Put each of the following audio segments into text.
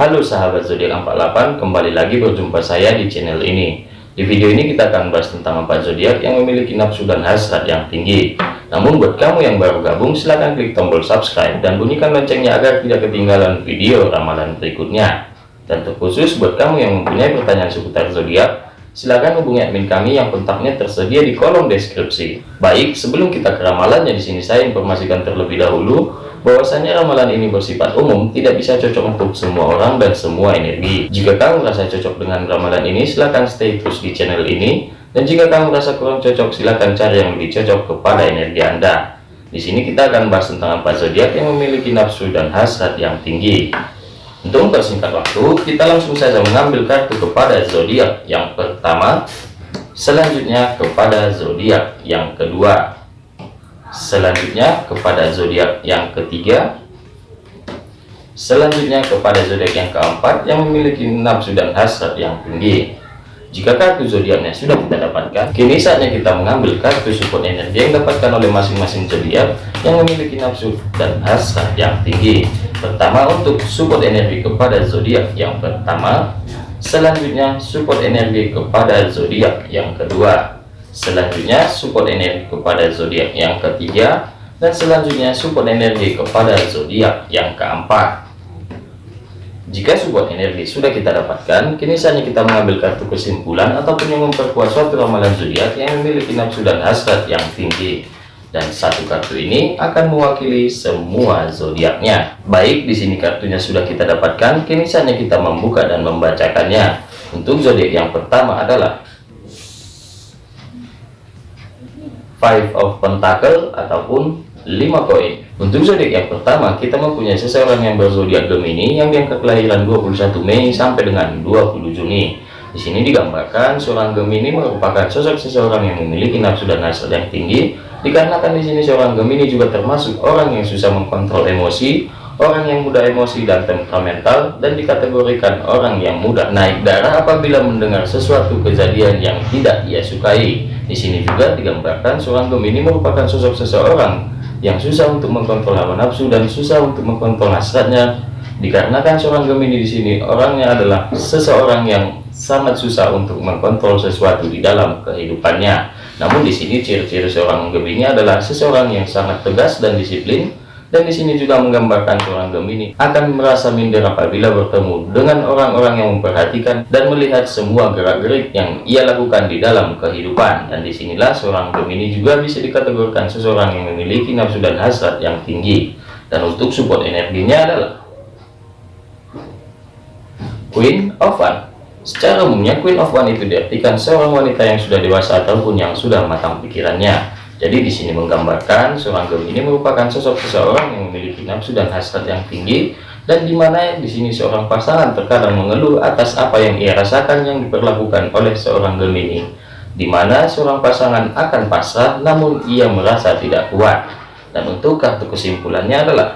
Halo sahabat zodiak 48, kembali lagi berjumpa saya di channel ini. Di video ini kita akan bahas tentang empat zodiak yang memiliki nafsu dan hasrat yang tinggi. Namun buat kamu yang baru gabung, silahkan klik tombol subscribe dan bunyikan loncengnya agar tidak ketinggalan video ramalan berikutnya. Dan terkhusus buat kamu yang mempunyai pertanyaan seputar zodiak, silakan hubungi admin kami yang kontaknya tersedia di kolom deskripsi. Baik, sebelum kita ke ramalannya di sini saya informasikan terlebih dahulu bahwasanya ramalan ini bersifat umum tidak bisa cocok untuk semua orang dan semua energi. Jika kamu merasa cocok dengan ramalan ini silahkan stay terus di channel ini. Dan jika kamu merasa kurang cocok silahkan cari yang lebih cocok kepada energi anda. Di sini kita akan bahas tentang empat zodiak yang memiliki nafsu dan hasrat yang tinggi untuk mempersingkat waktu kita langsung saja mengambil kartu kepada zodiak yang pertama. Selanjutnya kepada zodiak yang kedua. Selanjutnya kepada zodiak yang ketiga. Selanjutnya kepada zodiak yang keempat yang memiliki nafsu dan hasrat yang tinggi jika kartu zodiaknya sudah kita dapatkan kini saatnya kita mengambil kartu support energi yang dapatkan oleh masing-masing zodiak yang memiliki nafsu dan hasrat yang tinggi. Pertama untuk support energi kepada zodiak yang pertama. Selanjutnya support energi kepada zodiak yang kedua. Selanjutnya support energi kepada zodiak yang ketiga. Dan selanjutnya support energi kepada zodiak yang keempat jika support energi sudah kita dapatkan kini saatnya kita mengambil kartu kesimpulan ataupun yang memperkuat suatu ramalan zodiak yang memiliki nafsu dan hasrat yang tinggi. Dan satu kartu ini akan mewakili semua zodiaknya. Baik di sini kartunya sudah kita dapatkan kini saatnya kita membuka dan membacakannya. Untuk zodiak yang pertama adalah five of pentacle ataupun 5 koin untuk zodiak yang pertama kita mempunyai seseorang yang berzodiak Gemini yang diangkat kelahiran 21 Mei sampai dengan 20 Juni. Di sini digambarkan seorang Gemini merupakan sosok seseorang yang memiliki nafsu dan hasrat yang tinggi. Dikarenakan di sini seorang Gemini juga termasuk orang yang susah mengkontrol emosi orang yang mudah emosi dan temperamental dan dikategorikan orang yang mudah naik darah apabila mendengar sesuatu kejadian yang tidak ia sukai. Di sini juga digambarkan seorang Gemini merupakan sosok seseorang yang susah untuk mengkontrol hawa nafsu dan susah untuk mengkontrol hasratnya. Dikarenakan seorang Gemini di sini orangnya adalah seseorang yang sangat susah untuk mengkontrol sesuatu di dalam kehidupannya. Namun di sini ciri-ciri seorang Gemini adalah seseorang yang sangat tegas dan disiplin dan di sini juga menggambarkan seorang Gemini akan merasa minder apabila bertemu dengan orang-orang yang memperhatikan dan melihat semua gerak-gerik yang ia lakukan di dalam kehidupan. Dan di sinilah seorang Gemini juga bisa dikategorikan seseorang yang memiliki nafsu dan hasrat yang tinggi. Dan untuk support energinya adalah Queen of One. Secara umumnya Queen of One itu diartikan seorang wanita yang sudah dewasa ataupun yang sudah matang pikirannya jadi di sini menggambarkan seorang Gemini merupakan sosok seseorang yang memiliki nafsu dan hasrat yang tinggi dan di mana di sini seorang pasangan terkadang mengeluh atas apa yang ia rasakan yang diperlakukan oleh seorang Gemini di mana seorang pasangan akan pasrah namun ia merasa tidak kuat. Dan untuk kartu kesimpulannya adalah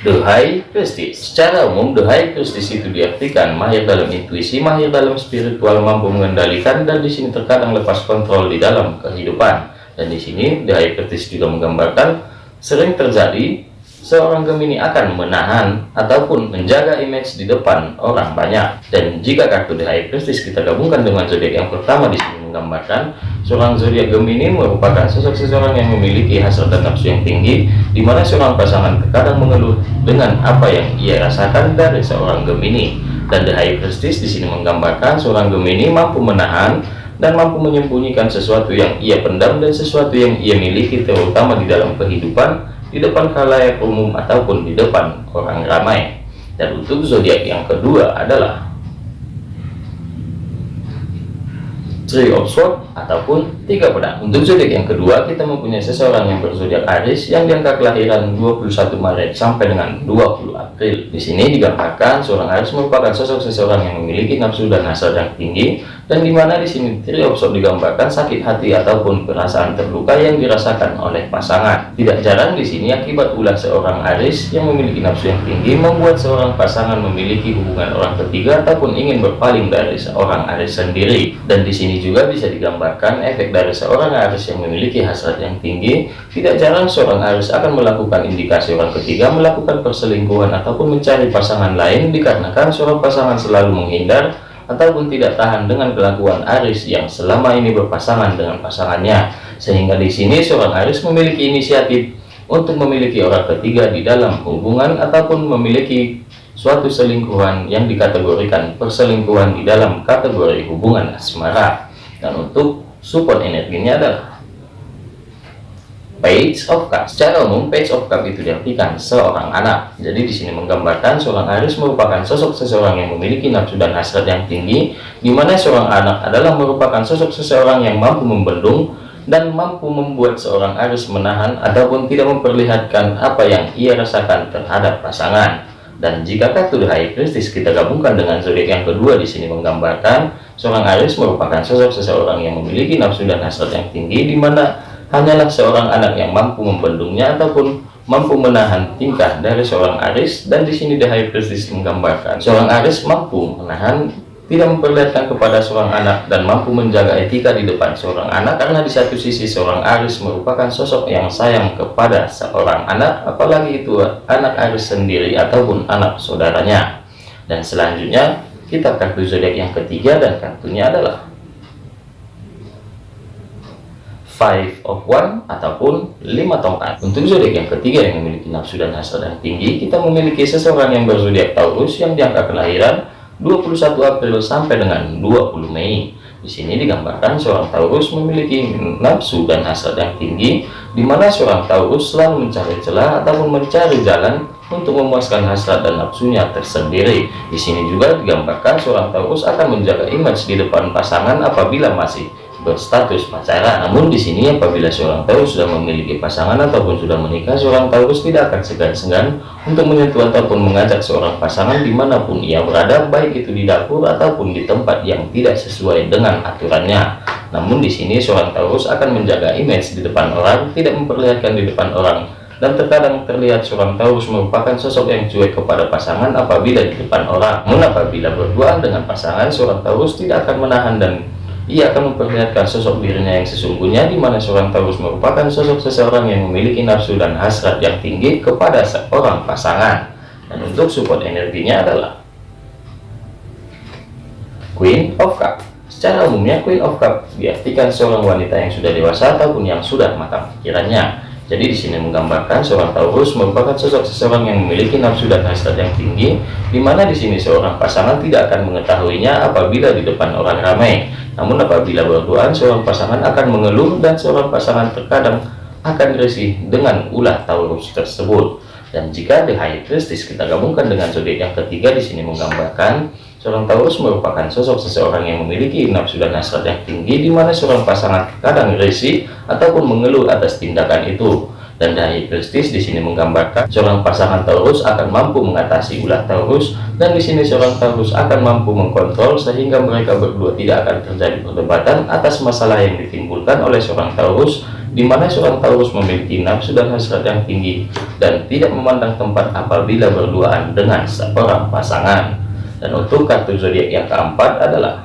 The High Prestige. Secara umum, The High Prestige itu diartikan mahir dalam intuisi, mahir dalam spiritual, mampu mengendalikan, dan di sini terkadang lepas kontrol di dalam kehidupan. Dan di sini The High Prestige juga menggambarkan sering terjadi seorang Gemini akan menahan ataupun menjaga image di depan orang banyak. Dan jika kartu The High Prestige kita gabungkan dengan zodiak yang pertama di sini menggambarkan seorang zodiak Gemini merupakan sosok seseorang yang memiliki hasrat dan nafsu yang tinggi, di mana seorang pasangan terkadang mengeluh dengan apa yang ia rasakan dari seorang Gemini. Dan The High Prestige di sini menggambarkan seorang Gemini mampu menahan dan mampu menyembunyikan sesuatu yang ia pendam dan sesuatu yang ia miliki terutama di dalam kehidupan di depan khalayak umum ataupun di depan orang ramai. Dan untuk zodiak yang kedua adalah Three of Swords ataupun tiga pedang. Untuk zodiak yang kedua kita mempunyai seseorang yang berzodiak Aries yang diangka kelahiran 21 Maret sampai dengan 20 April. Di sini digambarkan seorang Aries merupakan sosok seseorang yang memiliki nafsu dan hasrat yang tinggi dan di sini Three of Swords digambarkan sakit hati ataupun perasaan terluka yang dirasakan oleh pasangan. Tidak jarang di sini akibat ulah seorang Aris yang memiliki nafsu yang tinggi membuat seorang pasangan memiliki hubungan orang ketiga ataupun ingin berpaling dari seorang Aris sendiri. Dan di sini juga bisa digambarkan efek dari seorang Aris yang memiliki hasrat yang tinggi. Tidak jarang seorang Aris akan melakukan indikasi orang ketiga melakukan perselingkuhan ataupun mencari pasangan lain dikarenakan seorang pasangan selalu menghindar ataupun tidak tahan dengan kelakuan Aris yang selama ini berpasangan dengan pasangannya. Sehingga di sini seorang Aris memiliki inisiatif untuk memiliki orang ketiga di dalam hubungan ataupun memiliki suatu selingkuhan yang dikategorikan perselingkuhan di dalam kategori hubungan asmara. Dan untuk support energinya adalah Page of Cup. Secara umum, Page of Cup itu diartikan seorang anak. Jadi di sini menggambarkan seorang Aries merupakan sosok seseorang yang memiliki nafsu dan hasrat yang tinggi, di mana seorang anak adalah merupakan sosok seseorang yang mampu membendung dan mampu membuat seorang Aries menahan ataupun tidak memperlihatkan apa yang ia rasakan terhadap pasangan. Dan jika kartu High Priestess kita gabungkan dengan zodiak yang kedua di sini menggambarkan seorang Aries merupakan sosok seseorang yang memiliki nafsu dan hasrat yang tinggi, di mana hanyalah seorang anak yang mampu membendungnya ataupun mampu menahan tingkah dari seorang Aris. Dan di sini The Priestess menggambarkan seorang Aris mampu menahan tidak memperlihatkan kepada seorang anak dan mampu menjaga etika di depan seorang anak. Karena di satu sisi seorang Aris merupakan sosok yang sayang kepada seorang anak apalagi itu anak Aris sendiri ataupun anak saudaranya. Dan selanjutnya kita kartu zodiak yang ketiga dan kartunya adalah five of one ataupun lima tongkat untuk zodiak yang ketiga yang memiliki nafsu dan hasrat yang tinggi kita memiliki seseorang yang berzodiak Taurus yang diangka kelahiran 21 April sampai dengan 20 Mei di sini digambarkan seorang Taurus memiliki nafsu dan hasrat yang tinggi di mana seorang Taurus selalu mencari celah ataupun mencari jalan untuk memuaskan hasrat dan nafsunya tersendiri. Di sini juga digambarkan seorang Taurus akan menjaga image di depan pasangan apabila masih berstatus pacaran. Namun di sini apabila seorang Taurus sudah memiliki pasangan ataupun sudah menikah, seorang Taurus tidak akan segan-segan untuk menyentuh ataupun mengajak seorang pasangan di mana pun ia berada, baik itu di dapur ataupun di tempat yang tidak sesuai dengan aturannya. Namun di sini seorang Taurus akan menjaga image di depan orang, tidak memperlihatkan di depan orang dan terkadang terlihat seorang Taurus merupakan sosok yang cuek kepada pasangan apabila di depan orang. Namun apabila berduaan dengan pasangan, seorang Taurus tidak akan menahan dan ia akan memperlihatkan sosok dirinya yang sesungguhnya di mana seorang Taurus merupakan sosok seseorang yang memiliki nafsu dan hasrat yang tinggi kepada seorang pasangan. Dan untuk support energinya adalah Queen of Cup secara umumnya Queen of Cup diartikan seorang wanita yang sudah dewasa ataupun yang sudah matang pikirannya. Jadi di sini menggambarkan seorang Taurus merupakan sosok seseorang yang memiliki nafsu dan hasrat yang tinggi, di mana di sini seorang pasangan tidak akan mengetahuinya apabila di depan orang ramai. Namun apabila berduaan, seorang pasangan akan mengeluh dan seorang pasangan terkadang akan risih dengan ulah Taurus tersebut. Dan jika The High Priestess kita gabungkan dengan zodiak yang ketiga di sini menggambarkan Seorang Taurus merupakan sosok seseorang yang memiliki nafsu dan hasrat yang tinggi di mana seorang pasangan kadang risih ataupun mengeluh atas tindakan itu. Dan dari prestis di sini menggambarkan seorang pasangan Taurus akan mampu mengatasi ulah Taurus dan di sini seorang Taurus akan mampu mengkontrol sehingga mereka berdua tidak akan terjadi perdebatan atas masalah yang ditimbulkan oleh seorang Taurus di mana seorang Taurus memiliki nafsu dan hasrat yang tinggi dan tidak memandang tempat apabila berduaan dengan seorang pasangan. Dan untuk kartu zodiak yang keempat adalah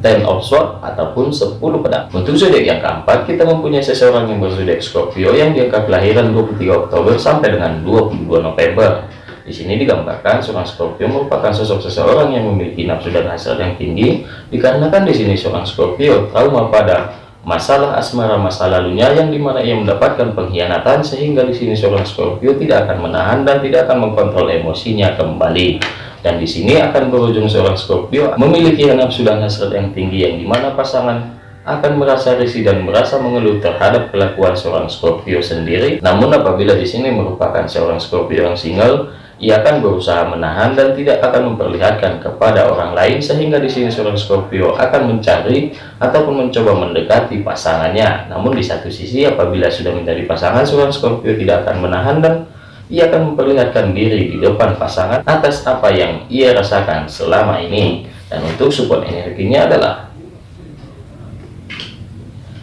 Ten of Swords ataupun 10 pedang. Untuk zodiak yang keempat, kita mempunyai seseorang yang berzodiak Scorpio yang diangka kelahiran 23 Oktober sampai dengan 22 November. Di sini digambarkan seorang Scorpio merupakan sosok seseorang yang memiliki nafsu dan hasrat yang tinggi, dikarenakan di sini seorang Scorpio trauma pada masalah asmara masa lalunya yang di mana ia mendapatkan pengkhianatan sehingga di sini seorang Scorpio tidak akan menahan dan tidak akan mengkontrol emosinya kembali dan di sini akan berujung seorang Scorpio memiliki nafsu dan hasrat yang tinggi yang di mana pasangan akan merasa risih dan merasa mengeluh terhadap kelakuan seorang Scorpio sendiri namun apabila di sini merupakan seorang Scorpio yang single ia akan berusaha menahan dan tidak akan memperlihatkan kepada orang lain sehingga di sini seorang Scorpio akan mencari ataupun mencoba mendekati pasangannya. Namun di satu sisi apabila sudah menjadi pasangan seorang Scorpio tidak akan menahan dan ia akan memperlihatkan diri di depan pasangan atas apa yang ia rasakan selama ini. dan untuk support energinya adalah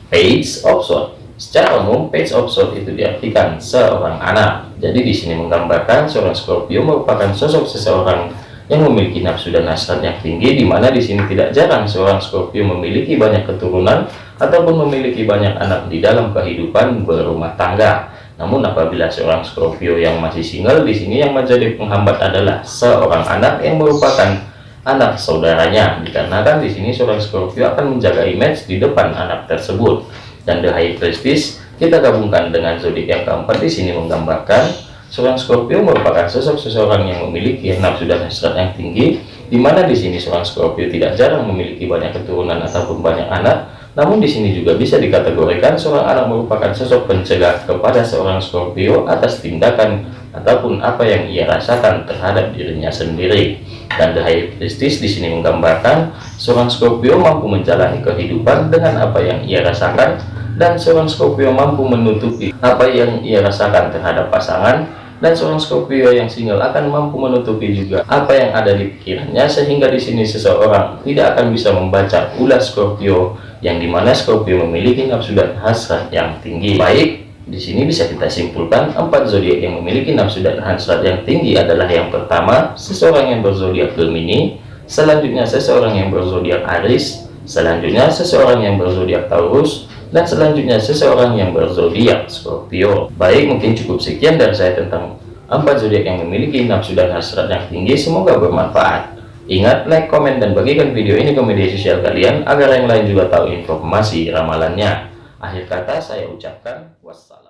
page of sword secara umum page of sword itu diartikan seorang anak. Jadi di sini menggambarkan seorang Scorpio merupakan sosok seseorang yang memiliki nafsu dan hasrat yang tinggi di mana di sini tidak jarang seorang Scorpio memiliki banyak keturunan ataupun memiliki banyak anak di dalam kehidupan berumah tangga namun apabila seorang Scorpio yang masih single di sini yang menjadi penghambat adalah seorang anak yang merupakan anak saudaranya. Dikarenakan di sini seorang Scorpio akan menjaga image di depan anak tersebut. Dan the high prestige kita gabungkan dengan zodiak yang keempat di sini menggambarkan seorang Scorpio merupakan sosok seseorang yang memiliki nafsu dan hasrat yang tinggi di mana di sini seorang Scorpio tidak jarang memiliki banyak keturunan ataupun banyak anak namun di sini juga bisa dikategorikan seorang anak merupakan sosok pencegah kepada seorang Scorpio atas tindakan ataupun apa yang ia rasakan terhadap dirinya sendiri. Dan The High Priestess di sini menggambarkan seorang Scorpio mampu menjalani kehidupan dengan apa yang ia rasakan dan seorang Scorpio mampu menutupi apa yang ia rasakan terhadap pasangan dan seorang Scorpio yang single akan mampu menutupi juga apa yang ada di pikirannya sehingga di sini seseorang tidak akan bisa membaca ulas Scorpio yang di mana Scorpio memiliki nafsu dan hasrat yang tinggi. Baik di sini bisa kita simpulkan empat zodiak yang memiliki nafsu dan hasrat yang tinggi adalah yang pertama seseorang yang berzodiak Gemini selanjutnya seseorang yang berzodiak Aries selanjutnya seseorang yang berzodiak Taurus dan selanjutnya seseorang yang berzodiak Scorpio. Baik, mungkin cukup sekian dari saya tentang empat zodiak yang memiliki nafsu dan hasrat yang tinggi. Semoga bermanfaat. Ingat, like, komen, dan bagikan video ini ke media sosial kalian agar yang lain juga tahu informasi ramalannya. Akhir kata saya ucapkan wassalam.